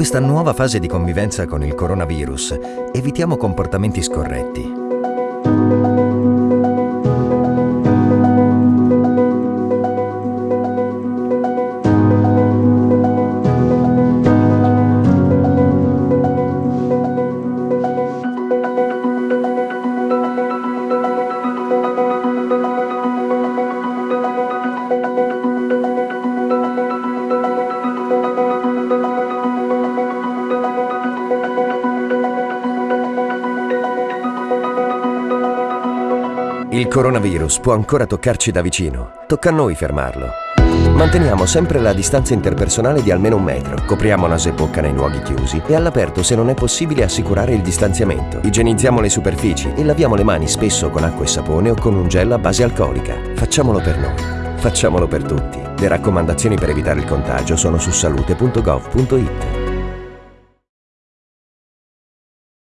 Questa nuova fase di convivenza con il coronavirus, evitiamo comportamenti scorretti. Il coronavirus può ancora toccarci da vicino. Tocca a noi fermarlo. Manteniamo sempre la distanza interpersonale di almeno un metro, copriamo naso e bocca nei luoghi chiusi e all'aperto se non è possibile assicurare il distanziamento. Igienizziamo le superfici e laviamo le mani spesso con acqua e sapone o con un gel a base alcolica. Facciamolo per noi. Facciamolo per tutti. Le raccomandazioni per evitare il contagio sono su salute.gov.it.